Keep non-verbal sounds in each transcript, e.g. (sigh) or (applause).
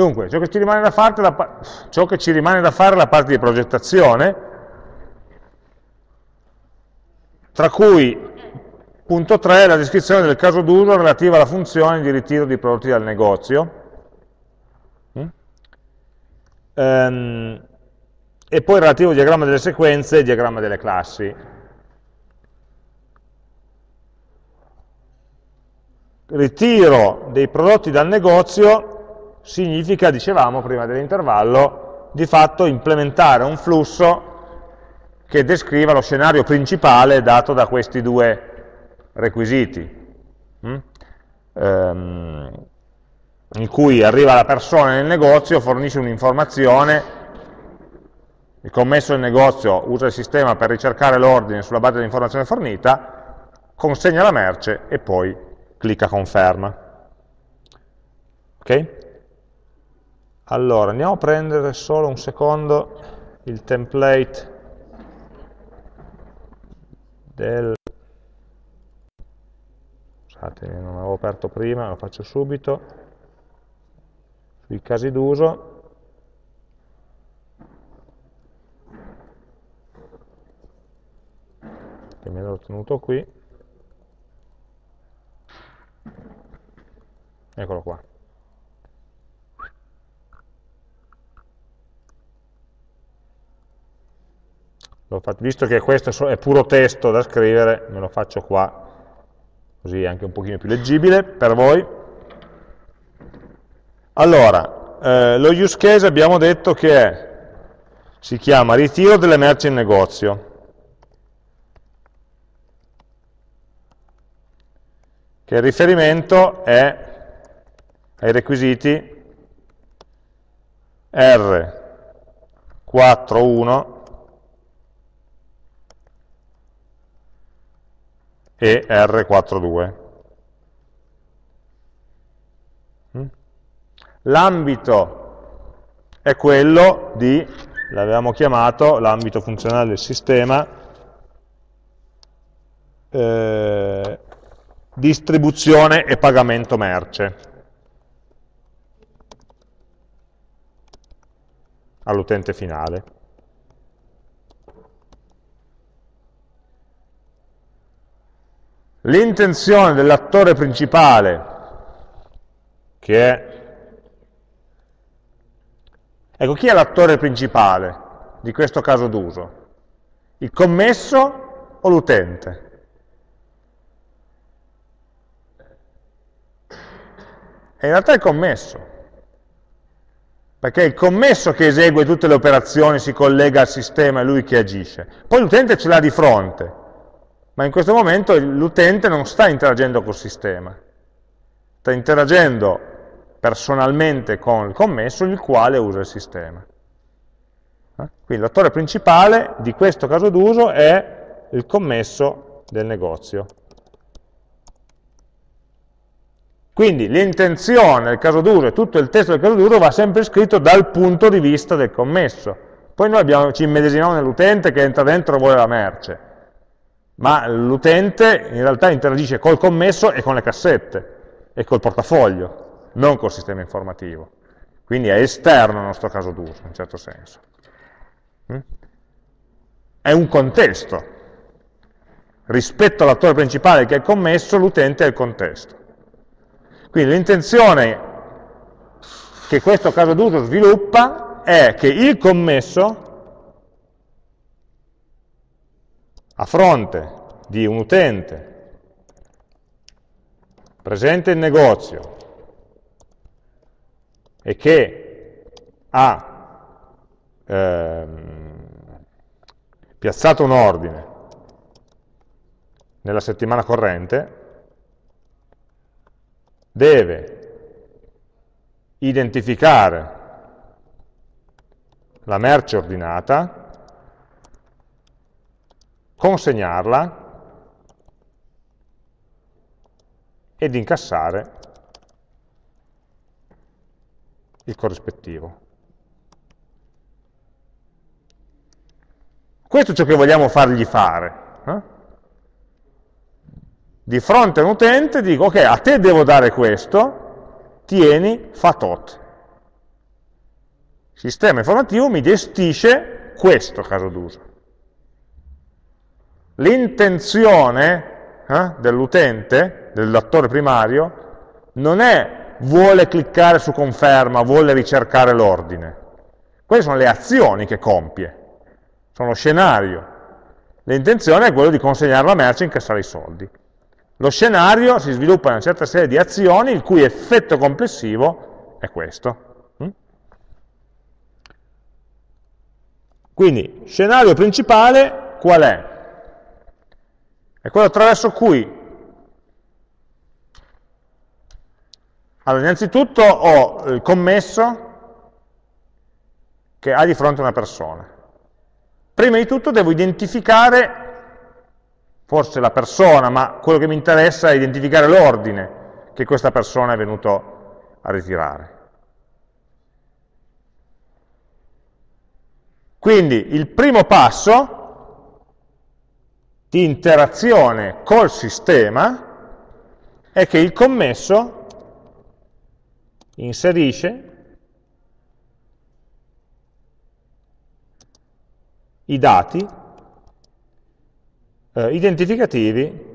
Dunque, ciò che ci rimane da fare, la, ciò che ci rimane da fare è la parte di progettazione, tra cui punto 3 la descrizione del caso d'uso relativa alla funzione di ritiro di prodotti dal negozio. Mm? Ehm, e poi il relativo diagramma delle sequenze e diagramma delle classi. Ritiro dei prodotti dal negozio significa, dicevamo prima dell'intervallo, di fatto implementare un flusso che descriva lo scenario principale dato da questi due requisiti, mm? ehm, in cui arriva la persona nel negozio, fornisce un'informazione, il commesso del negozio usa il sistema per ricercare l'ordine sulla base dell'informazione fornita, consegna la merce e poi clicca conferma. Ok? Allora, andiamo a prendere solo un secondo il template del... Scusate, non l'avevo aperto prima, lo faccio subito, sui casi d'uso. che me l'ho tenuto qui. Eccolo qua. Visto che questo è puro testo da scrivere, me lo faccio qua, così è anche un pochino più leggibile per voi. Allora, eh, lo use case abbiamo detto che è, si chiama ritiro delle merci in negozio. Che il riferimento è ai requisiti R41 e R42. Mm? L'ambito è quello di, l'avevamo chiamato, l'ambito funzionale del sistema, eh, distribuzione e pagamento merce all'utente finale. L'intenzione dell'attore principale, che è... Ecco, chi è l'attore principale di questo caso d'uso? Il commesso o l'utente? È in realtà il commesso, perché è il commesso che esegue tutte le operazioni, si collega al sistema, è lui che agisce. Poi l'utente ce l'ha di fronte, ma in questo momento l'utente non sta interagendo col sistema, sta interagendo personalmente con il commesso il quale usa il sistema. Eh? Quindi l'attore principale di questo caso d'uso è il commesso del negozio. Quindi l'intenzione del caso d'uso e tutto il testo del caso d'uso va sempre scritto dal punto di vista del commesso. Poi noi abbiamo, ci immedesimiamo nell'utente che entra dentro e vuole la merce ma l'utente in realtà interagisce col commesso e con le cassette e col portafoglio, non col sistema informativo. Quindi è esterno al nostro caso d'uso, in certo senso. Mm? È un contesto. Rispetto all'attore principale che è il commesso, l'utente è il contesto. Quindi l'intenzione che questo caso d'uso sviluppa è che il commesso a fronte di un utente presente in negozio e che ha ehm, piazzato un ordine nella settimana corrente, deve identificare la merce ordinata consegnarla ed incassare il corrispettivo. Questo è ciò che vogliamo fargli fare. Eh? Di fronte a un utente dico, ok, a te devo dare questo, tieni, fa tot. sistema informativo mi gestisce questo caso d'uso. L'intenzione eh, dell'utente, dell'attore primario, non è vuole cliccare su conferma, vuole ricercare l'ordine. Queste sono le azioni che compie, sono lo scenario. L'intenzione è quello di consegnare la merce e incassare i soldi. Lo scenario si sviluppa in una certa serie di azioni il cui effetto complessivo è questo. Mm? Quindi, scenario principale qual è? È quello attraverso cui Allora, innanzitutto ho il commesso che ha di fronte una persona. Prima di tutto devo identificare, forse la persona, ma quello che mi interessa è identificare l'ordine che questa persona è venuto a ritirare. Quindi il primo passo di interazione col sistema è che il commesso inserisce i dati eh, identificativi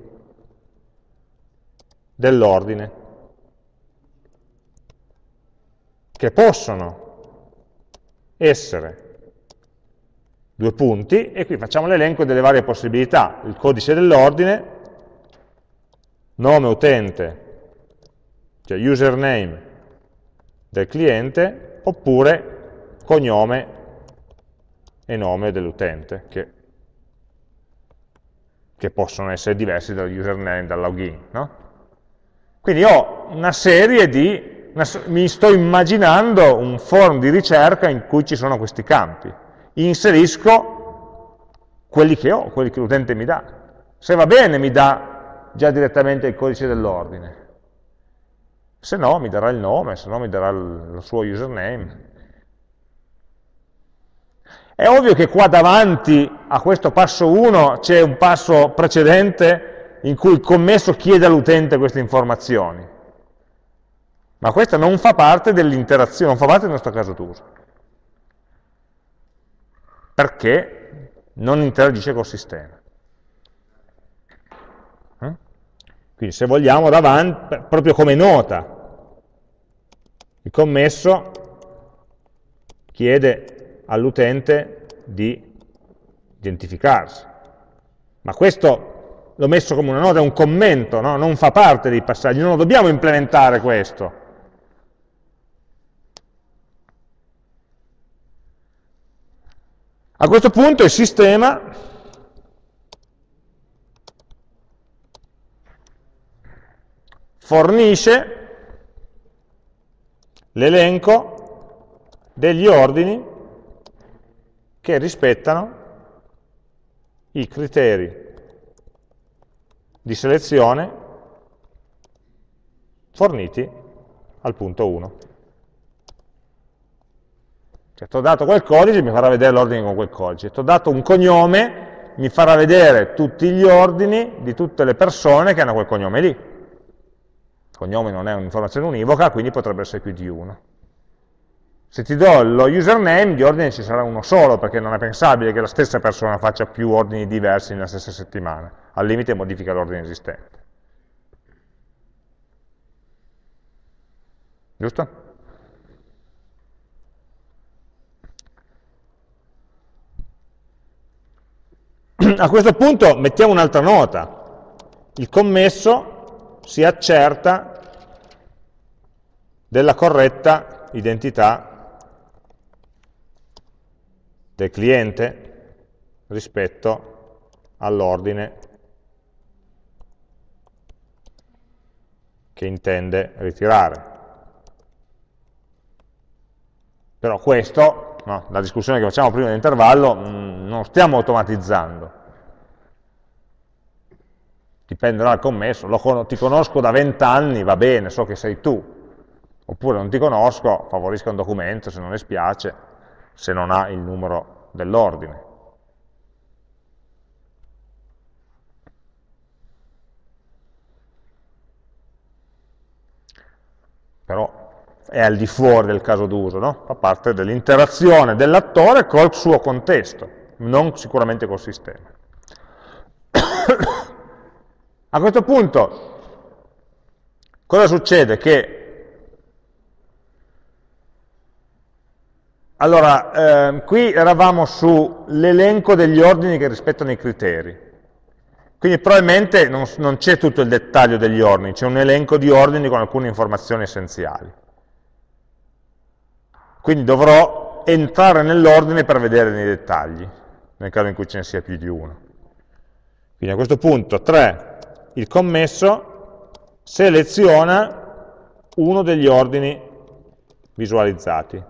dell'ordine, che possono essere due punti, e qui facciamo l'elenco delle varie possibilità, il codice dell'ordine, nome utente, cioè username del cliente, oppure cognome e nome dell'utente, che, che, possono essere diversi dal username, dal login. No? Quindi ho una serie di, una, mi sto immaginando un form di ricerca in cui ci sono questi campi inserisco quelli che ho, quelli che l'utente mi dà. Se va bene mi dà già direttamente il codice dell'ordine, se no mi darà il nome, se no mi darà il suo username. È ovvio che qua davanti a questo passo 1 c'è un passo precedente in cui il commesso chiede all'utente queste informazioni, ma questa non fa parte dell'interazione, non fa parte del nostro caso d'uso perché non interagisce col sistema. Eh? Quindi se vogliamo davanti, proprio come nota, il commesso chiede all'utente di identificarsi. Ma questo l'ho messo come una nota, è un commento, no? non fa parte dei passaggi, non lo dobbiamo implementare questo. A questo punto il sistema fornisce l'elenco degli ordini che rispettano i criteri di selezione forniti al punto 1. Cioè, ti ho dato quel codice, mi farà vedere l'ordine con quel codice. Ti ho dato un cognome, mi farà vedere tutti gli ordini di tutte le persone che hanno quel cognome lì. Il cognome non è un'informazione univoca, quindi potrebbe essere più di uno. Se ti do lo username, di ordine ci sarà uno solo, perché non è pensabile che la stessa persona faccia più ordini diversi nella stessa settimana. Al limite modifica l'ordine esistente. Giusto? (clears throat) A questo punto mettiamo un'altra nota. Il commesso si accerta della corretta identità del cliente rispetto all'ordine che intende ritirare. Però questo, no, la discussione che facciamo prima dell'intervallo, mm, non stiamo automatizzando. Dipenderà dal commesso, lo, ti conosco da vent'anni, va bene, so che sei tu, oppure non ti conosco, favorisca un documento se non le spiace, se non ha il numero dell'ordine. Però è al di fuori del caso d'uso, no? fa parte dell'interazione dell'attore col suo contesto, non sicuramente col sistema. (coughs) A questo punto, cosa succede? Che Allora, eh, qui eravamo sull'elenco degli ordini che rispettano i criteri. Quindi probabilmente non, non c'è tutto il dettaglio degli ordini, c'è un elenco di ordini con alcune informazioni essenziali. Quindi dovrò entrare nell'ordine per vedere nei dettagli, nel caso in cui ce ne sia più di uno. Quindi a questo punto 3, il commesso seleziona uno degli ordini visualizzati.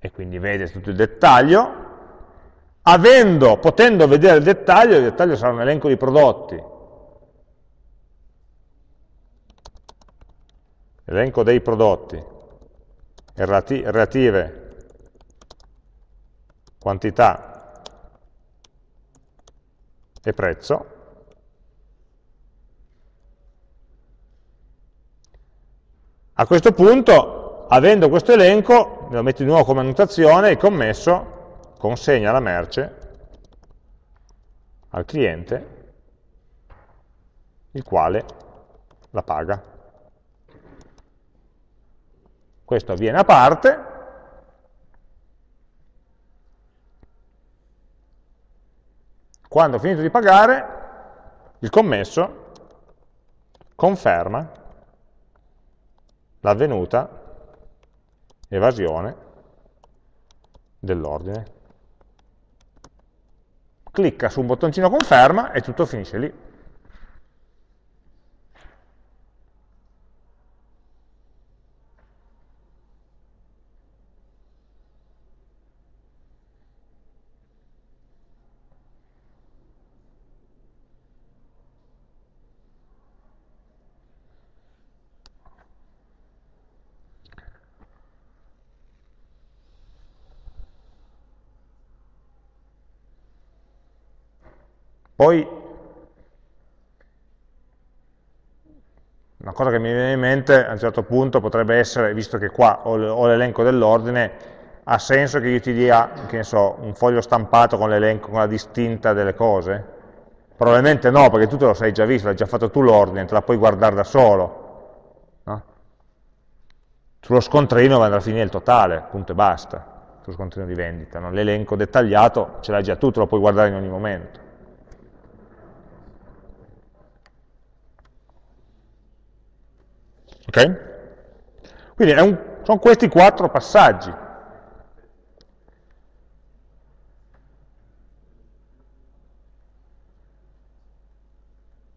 E quindi vede tutto il dettaglio, avendo, potendo vedere il dettaglio, il dettaglio sarà un elenco di prodotti, elenco dei prodotti, relative quantità e prezzo, a questo punto, avendo questo elenco, lo metto di nuovo come annotazione, il commesso consegna la merce al cliente, il quale la paga. Questo avviene a parte, quando ho finito di pagare, il commesso conferma l'avvenuta evasione dell'ordine. Clicca su un bottoncino conferma e tutto finisce lì. Poi, una cosa che mi viene in mente a un certo punto potrebbe essere, visto che qua ho l'elenco dell'ordine, ha senso che io ti dia, che so, un foglio stampato con l'elenco, con la distinta delle cose? Probabilmente no, perché tu te lo sei già visto, l'hai già fatto tu l'ordine, te la puoi guardare da solo. No? Sullo scontrino va a finire il totale, punto e basta, sullo scontrino di vendita. No? L'elenco dettagliato ce l'hai già tu, te lo puoi guardare in ogni momento. Ok? Quindi un, sono questi quattro passaggi.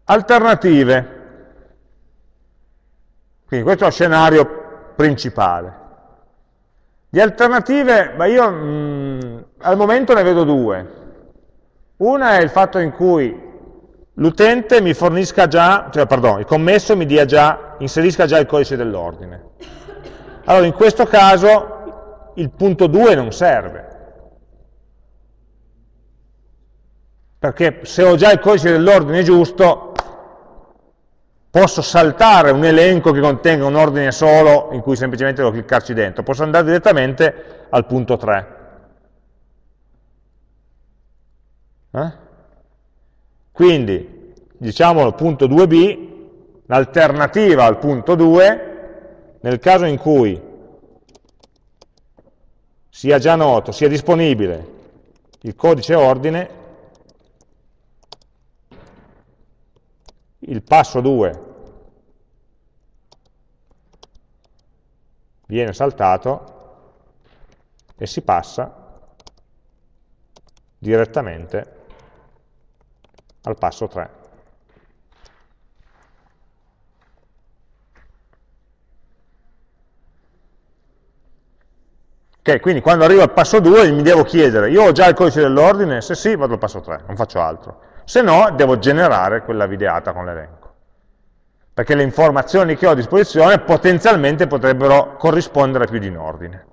Alternative. Quindi questo è lo scenario principale. Di alternative, beh, io mh, mm, al momento ne vedo due. Una è il fatto in cui l'utente mi fornisca già, cioè pardon, il commesso mi dia già, inserisca già il codice dell'ordine. Allora in questo caso il punto 2 non serve. Perché se ho già il codice dell'ordine giusto, posso saltare un elenco che contenga un ordine solo in cui semplicemente devo cliccarci dentro, posso andare direttamente al punto 3. Eh? Quindi, diciamo il punto 2b, l'alternativa al punto 2, nel caso in cui sia già noto, sia disponibile il codice ordine, il passo 2 viene saltato e si passa direttamente al passo 3. Ok, quindi quando arrivo al passo 2 mi devo chiedere, io ho già il codice dell'ordine? Se sì, vado al passo 3, non faccio altro. Se no, devo generare quella videata con l'elenco. Perché le informazioni che ho a disposizione potenzialmente potrebbero corrispondere più di un ordine.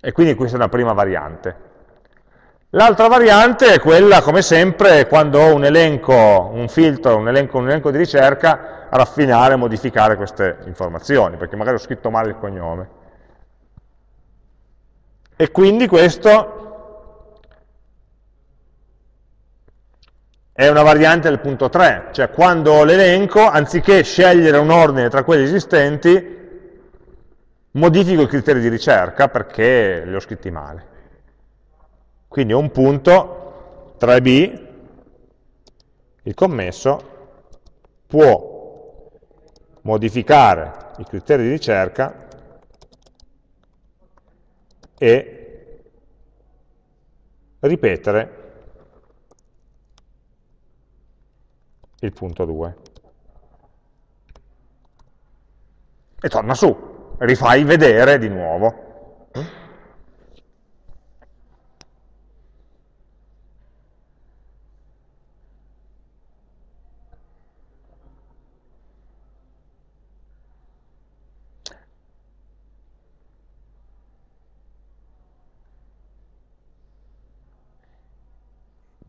E quindi questa è una prima variante. L'altra variante è quella, come sempre, quando ho un elenco, un filtro, un elenco, un elenco di ricerca, raffinare modificare queste informazioni, perché magari ho scritto male il cognome. E quindi questo è una variante del punto 3, cioè quando ho l'elenco, anziché scegliere un ordine tra quelli esistenti, modifico i criteri di ricerca perché li ho scritti male. Quindi ho un punto 3b, il commesso può modificare i criteri di ricerca e ripetere il punto 2. E torna su, rifai vedere di nuovo.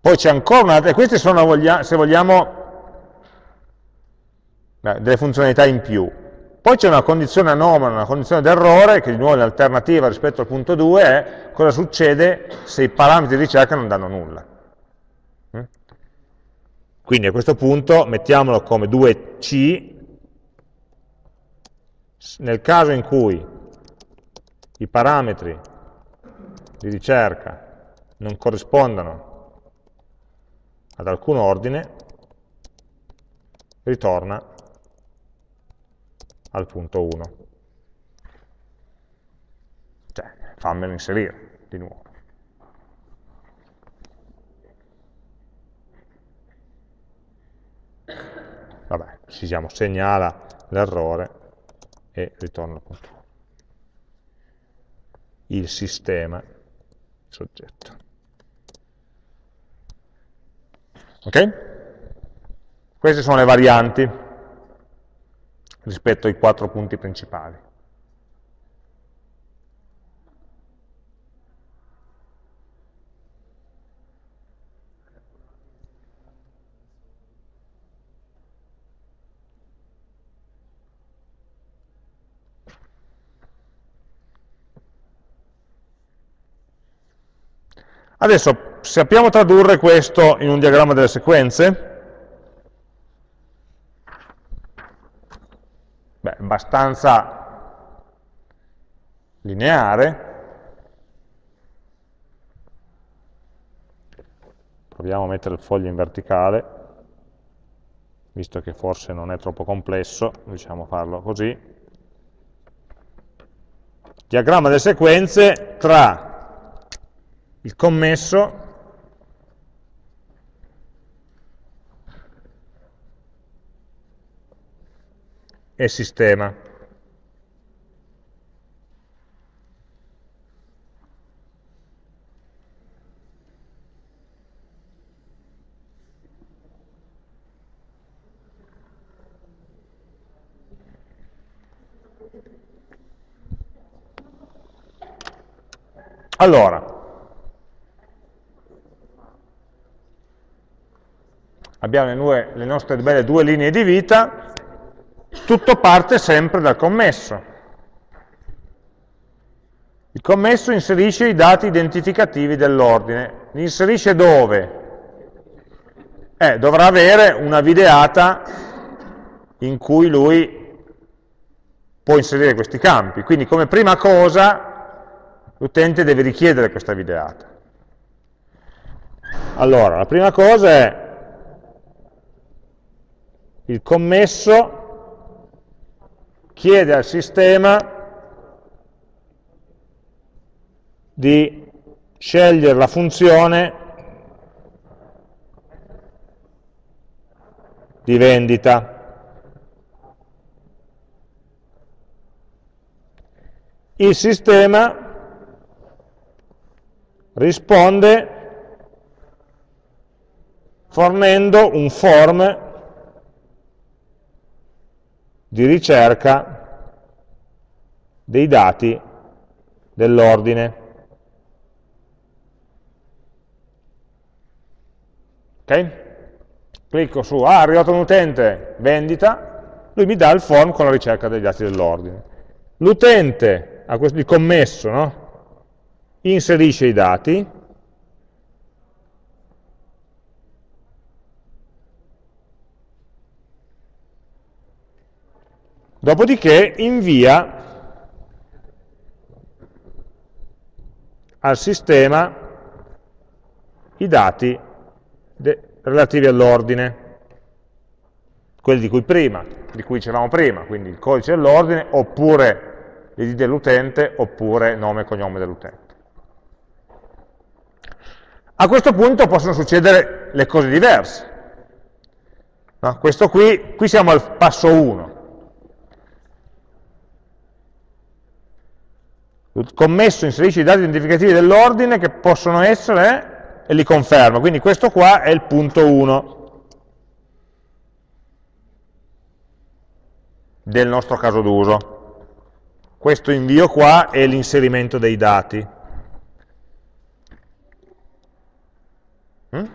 Poi c'è ancora un'altra, e queste sono, se vogliamo, delle funzionalità in più. Poi c'è una condizione anomala, una condizione d'errore, che di nuovo è l'alternativa rispetto al punto 2, è cosa succede se i parametri di ricerca non danno nulla. Mm? Quindi a questo punto mettiamolo come 2C, nel caso in cui i parametri di ricerca non corrispondano ad alcun ordine, ritorna al punto 1. Cioè, fammelo inserire di nuovo. Vabbè, ci diciamo, segnala l'errore e ritorna al punto 1. Il sistema, soggetto. Ok? Queste sono le varianti rispetto ai quattro punti principali. Adesso sappiamo tradurre questo in un diagramma delle sequenze? Beh, abbastanza lineare. Proviamo a mettere il foglio in verticale, visto che forse non è troppo complesso, diciamo farlo così. Diagramma delle sequenze tra il commesso e sistema. Allora, abbiamo le, due, le nostre belle due linee di vita, tutto parte sempre dal commesso. Il commesso inserisce i dati identificativi dell'ordine. Li inserisce dove? Eh, dovrà avere una videata in cui lui può inserire questi campi. Quindi come prima cosa l'utente deve richiedere questa videata. Allora, la prima cosa è il commesso chiede al sistema di scegliere la funzione di vendita. Il sistema risponde fornendo un form di ricerca dei dati dell'ordine. Ok? Clicco su, ah, è arrivato un utente, vendita, lui mi dà il form con la ricerca dei dati dell'ordine. L'utente, il commesso, no? inserisce i dati, dopodiché invia al sistema i dati relativi all'ordine, quelli di cui prima, di cui dicevamo prima, quindi il codice dell'ordine, oppure l'id dell'utente, oppure nome e cognome dell'utente. A questo punto possono succedere le cose diverse. No? Qui, qui siamo al passo 1. Commesso inserisce i dati identificativi dell'ordine che possono essere e li conferma. Quindi questo qua è il punto 1 del nostro caso d'uso. Questo invio qua è l'inserimento dei dati. Mm?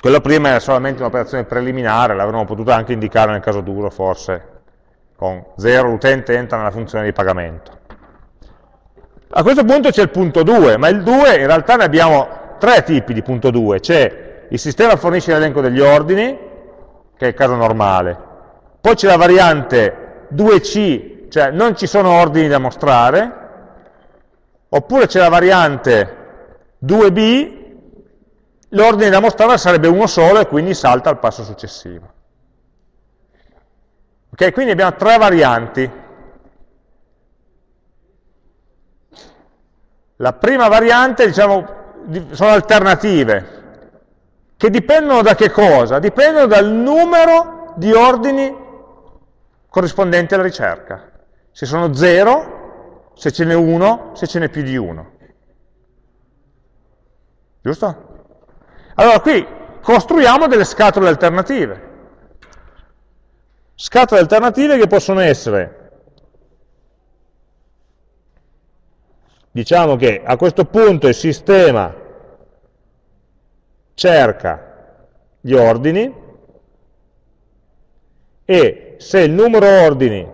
Quello prima era solamente un'operazione preliminare, l'avremmo potuto anche indicare nel caso duro, forse, con 0 l'utente entra nella funzione di pagamento. A questo punto c'è il punto 2, ma il 2 in realtà ne abbiamo tre tipi di punto 2. C'è il sistema fornisce l'elenco degli ordini, che è il caso normale, poi c'è la variante 2C, cioè non ci sono ordini da mostrare, Oppure c'è la variante 2b, l'ordine da mostrare sarebbe uno solo e quindi salta al passo successivo. Ok, quindi abbiamo tre varianti. La prima variante, diciamo, sono alternative, che dipendono da che cosa? Dipendono dal numero di ordini corrispondenti alla ricerca. Se sono 0, se ce n'è uno, se ce n'è più di uno. Giusto? Allora qui costruiamo delle scatole alternative. Scatole alternative che possono essere, diciamo che a questo punto il sistema cerca gli ordini e se il numero ordini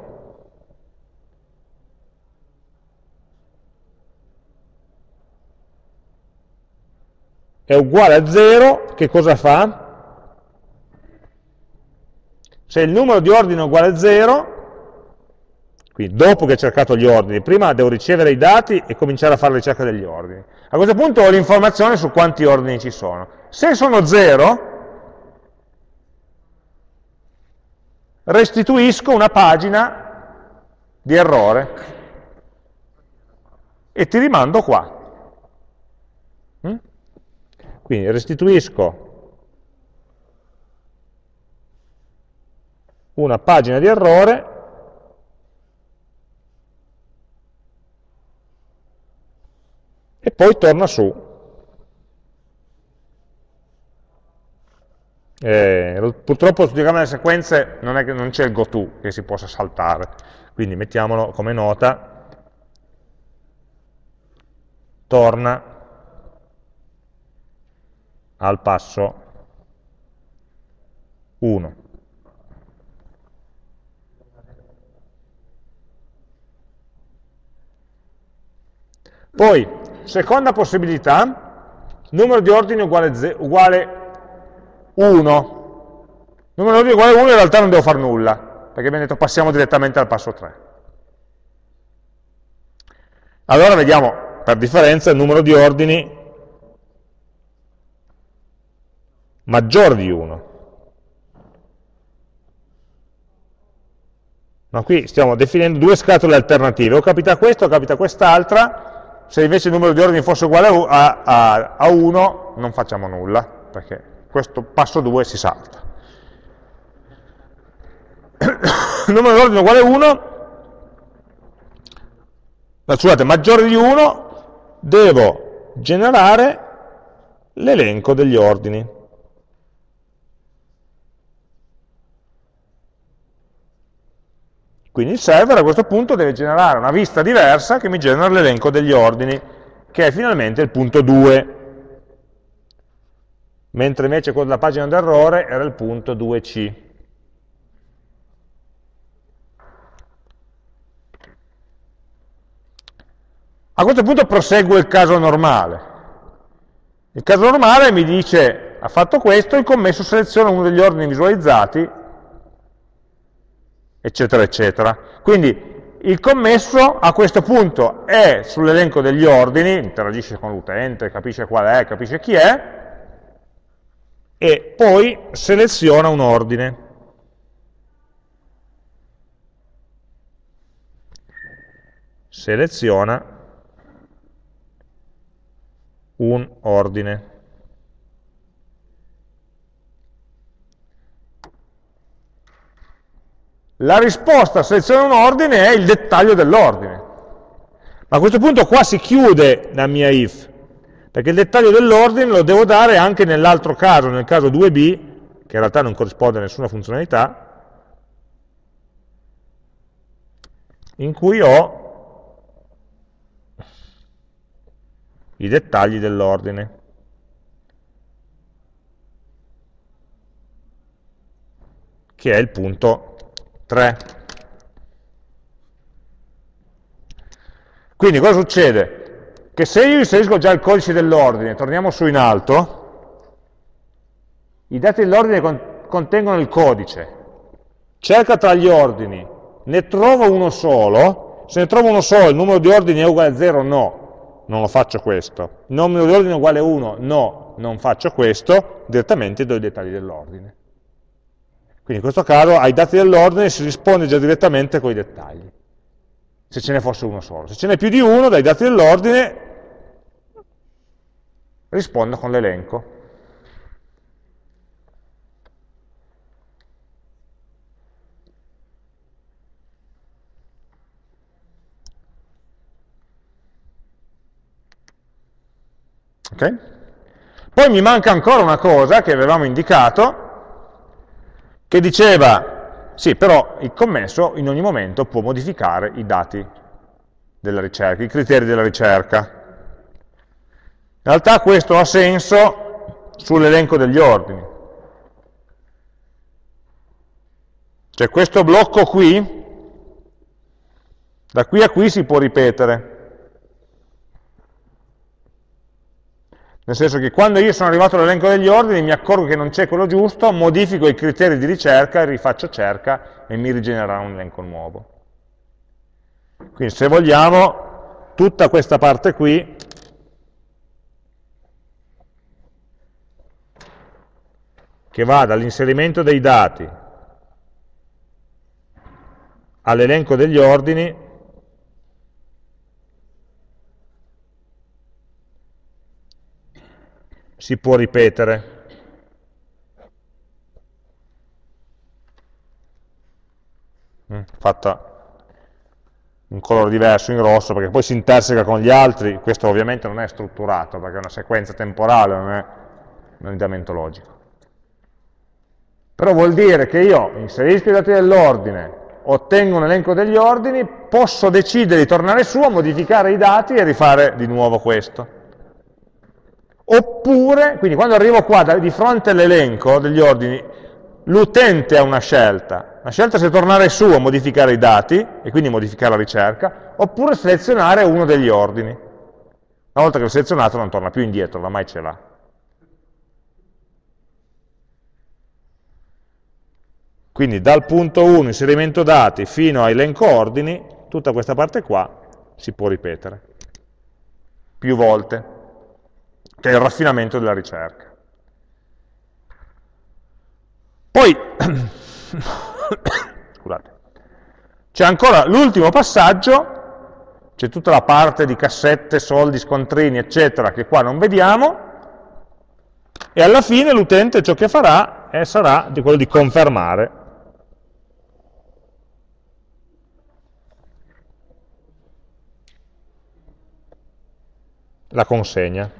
è uguale a 0, che cosa fa? Se il numero di ordine è uguale a 0, quindi dopo che ho cercato gli ordini, prima devo ricevere i dati e cominciare a fare la ricerca degli ordini. A questo punto ho l'informazione su quanti ordini ci sono. Se sono 0, restituisco una pagina di errore e ti rimando qua. Quindi restituisco una pagina di errore e poi torna su. Eh, purtroppo sul diagramma delle sequenze non, non c'è il goTo che si possa saltare, quindi mettiamolo come nota, torna al passo 1. Poi, seconda possibilità, numero di ordini uguale, uguale 1. Numero di ordini uguale 1 in realtà non devo fare nulla, perché abbiamo detto passiamo direttamente al passo 3. Allora vediamo, per differenza, il numero di ordini maggiore di 1. Ma qui stiamo definendo due scatole alternative, o capita questo o capita quest'altra, se invece il numero di ordini fosse uguale a, a, a 1 non facciamo nulla, perché questo passo 2 si salta. il (coughs) numero di ordini uguale a 1, scusate, maggiore di 1, devo generare l'elenco degli ordini. Quindi il server a questo punto deve generare una vista diversa che mi genera l'elenco degli ordini, che è finalmente il punto 2. mentre invece quello della pagina d'errore era il punto 2C. A questo punto prosegue il caso normale. Il caso normale mi dice, ha fatto questo, il commesso seleziona uno degli ordini visualizzati, eccetera, eccetera. Quindi il commesso a questo punto è sull'elenco degli ordini, interagisce con l'utente, capisce qual è, capisce chi è, e poi seleziona un ordine. Seleziona un ordine. La risposta a seleziona un ordine è il dettaglio dell'ordine. Ma a questo punto qua si chiude la mia if, perché il dettaglio dell'ordine lo devo dare anche nell'altro caso, nel caso 2b, che in realtà non corrisponde a nessuna funzionalità, in cui ho i dettagli dell'ordine. che è il punto 3. Quindi cosa succede? Che se io inserisco già il codice dell'ordine, torniamo su in alto, i dati dell'ordine con contengono il codice, cerca tra gli ordini, ne trovo uno solo, se ne trovo uno solo, il numero di ordini è uguale a 0? No, non lo faccio questo. Il numero di ordini è uguale a 1? No, non faccio questo, direttamente do i dettagli dell'ordine. Quindi in questo caso ai dati dell'ordine si risponde già direttamente con i dettagli, se ce ne fosse uno solo. Se ce n'è più di uno, dai dati dell'ordine rispondo con l'elenco. Okay? Poi mi manca ancora una cosa che avevamo indicato, che diceva, sì, però il commesso in ogni momento può modificare i dati della ricerca, i criteri della ricerca. In realtà questo ha senso sull'elenco degli ordini. Cioè questo blocco qui, da qui a qui si può ripetere. Nel senso che quando io sono arrivato all'elenco degli ordini mi accorgo che non c'è quello giusto, modifico i criteri di ricerca, rifaccio cerca e mi rigenererà un elenco nuovo. Quindi se vogliamo, tutta questa parte qui che va dall'inserimento dei dati all'elenco degli ordini si può ripetere. Mm, fatta un colore diverso in rosso perché poi si interseca con gli altri, questo ovviamente non è strutturato perché è una sequenza temporale, non è un andamento logico. Però vuol dire che io inserisco i dati dell'ordine, ottengo un elenco degli ordini, posso decidere di tornare su a modificare i dati e rifare di nuovo questo. Oppure, quindi quando arrivo qua di fronte all'elenco degli ordini, l'utente ha una scelta. La scelta se tornare su a modificare i dati, e quindi modificare la ricerca, oppure selezionare uno degli ordini. Una volta che l'ho selezionato non torna più indietro, oramai ce l'ha. Quindi dal punto 1, inserimento dati, fino a elenco ordini, tutta questa parte qua si può ripetere più volte che è il raffinamento della ricerca. Poi, (coughs) scusate, c'è ancora l'ultimo passaggio, c'è tutta la parte di cassette, soldi, scontrini, eccetera, che qua non vediamo, e alla fine l'utente ciò che farà è, sarà di quello di confermare. la consegna.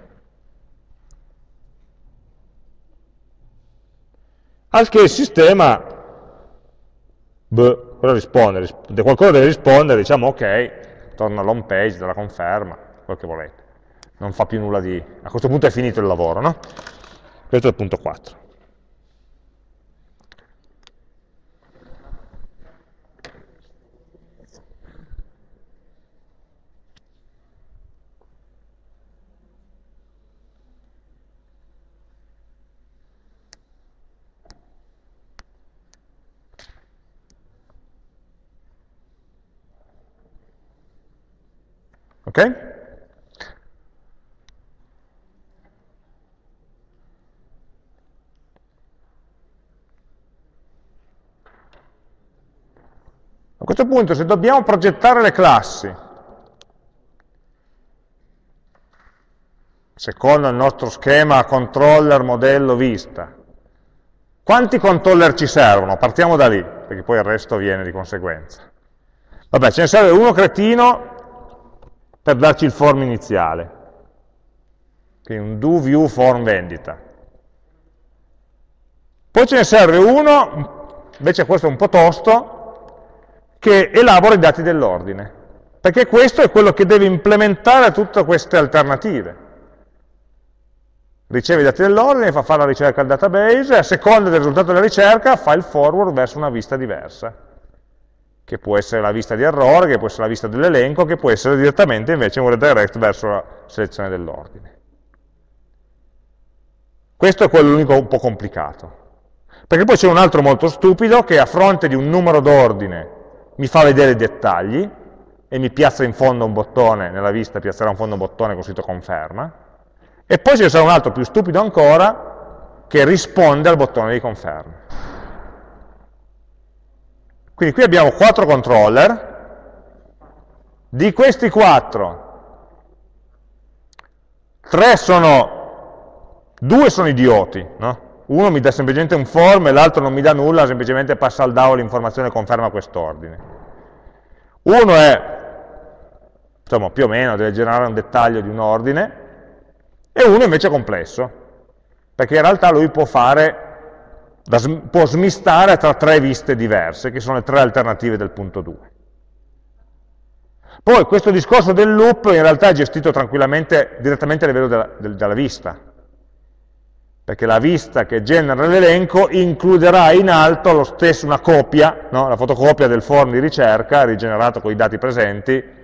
Al che il sistema beh, cosa risponde? Qualcosa deve rispondere, diciamo ok, torna all'home page della conferma, quel che volete. Non fa più nulla di... a questo punto è finito il lavoro, no? Questo è il punto 4. Ok? A questo punto se dobbiamo progettare le classi secondo il nostro schema controller, modello, vista, quanti controller ci servono? Partiamo da lì, perché poi il resto viene di conseguenza. Vabbè, ce ne serve uno cretino per darci il form iniziale. Quindi un do view form vendita. Poi ce ne serve uno, invece questo è un po' tosto, che elabora i dati dell'ordine. Perché questo è quello che deve implementare tutte queste alternative. Riceve i dati dell'ordine, fa fare la ricerca al database a seconda del risultato della ricerca fa il forward verso una vista diversa che può essere la vista di errore, che può essere la vista dell'elenco, che può essere direttamente invece un redirect verso la selezione dell'ordine. Questo è quello l'unico un po' complicato. Perché poi c'è un altro molto stupido che a fronte di un numero d'ordine mi fa vedere i dettagli e mi piazza in fondo un bottone, nella vista piazzerà in fondo un bottone con scritto conferma, e poi ce sarà un altro più stupido ancora che risponde al bottone di conferma. Quindi qui abbiamo quattro controller, di questi quattro, tre sono, due sono idioti, no? uno mi dà semplicemente un form e l'altro non mi dà nulla, semplicemente passa al DAO l'informazione e conferma quest'ordine. Uno è, insomma, più o meno, deve generare un dettaglio di un ordine, e uno invece è complesso, perché in realtà lui può fare da, può smistare tra tre viste diverse, che sono le tre alternative del punto 2. Poi questo discorso del loop in realtà è gestito tranquillamente direttamente a livello della, della vista, perché la vista che genera l'elenco includerà in alto stesso, una copia, no? la fotocopia del form di ricerca rigenerato con i dati presenti,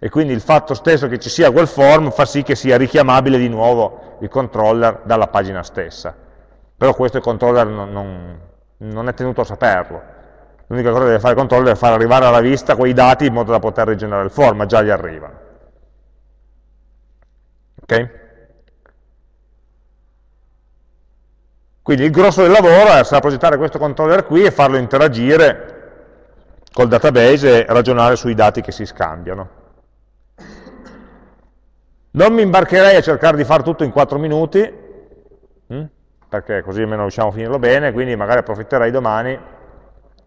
e quindi il fatto stesso che ci sia quel form fa sì che sia richiamabile di nuovo il controller dalla pagina stessa però questo il controller non, non, non è tenuto a saperlo. L'unica cosa che deve fare il controller è far arrivare alla vista quei dati in modo da poter rigenerare il form, ma già gli arrivano. Ok? Quindi il grosso del lavoro sarà progettare questo controller qui e farlo interagire col database e ragionare sui dati che si scambiano. Non mi imbarcherei a cercare di fare tutto in 4 minuti, hm? Perché così almeno riusciamo a finirlo bene, quindi magari approfitterei domani,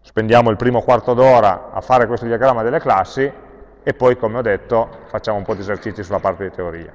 spendiamo il primo quarto d'ora a fare questo diagramma delle classi e poi, come ho detto, facciamo un po' di esercizi sulla parte di teoria.